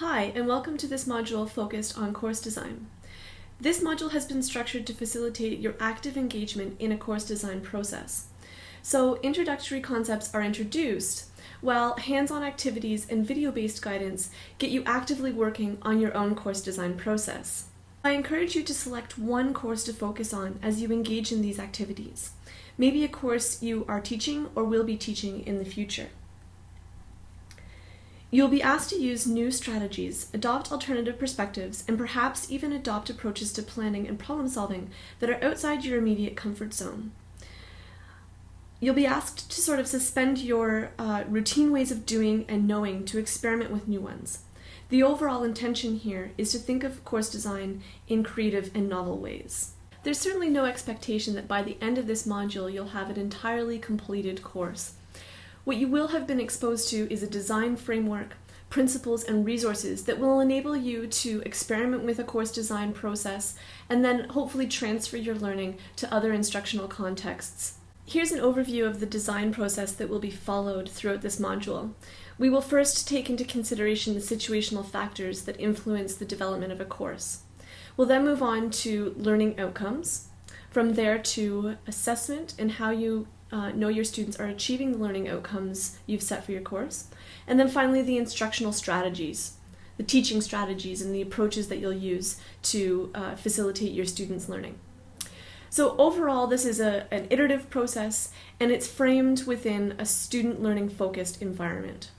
Hi, and welcome to this module focused on course design. This module has been structured to facilitate your active engagement in a course design process. So introductory concepts are introduced, while hands-on activities and video-based guidance get you actively working on your own course design process. I encourage you to select one course to focus on as you engage in these activities. Maybe a course you are teaching or will be teaching in the future. You'll be asked to use new strategies, adopt alternative perspectives, and perhaps even adopt approaches to planning and problem solving that are outside your immediate comfort zone. You'll be asked to sort of suspend your uh, routine ways of doing and knowing to experiment with new ones. The overall intention here is to think of course design in creative and novel ways. There's certainly no expectation that by the end of this module you'll have an entirely completed course. What you will have been exposed to is a design framework, principles, and resources that will enable you to experiment with a course design process and then hopefully transfer your learning to other instructional contexts. Here's an overview of the design process that will be followed throughout this module. We will first take into consideration the situational factors that influence the development of a course. We'll then move on to learning outcomes, from there to assessment and how you uh, know your students are achieving the learning outcomes you've set for your course. And then finally, the instructional strategies, the teaching strategies and the approaches that you'll use to uh, facilitate your students' learning. So overall, this is a, an iterative process and it's framed within a student learning focused environment.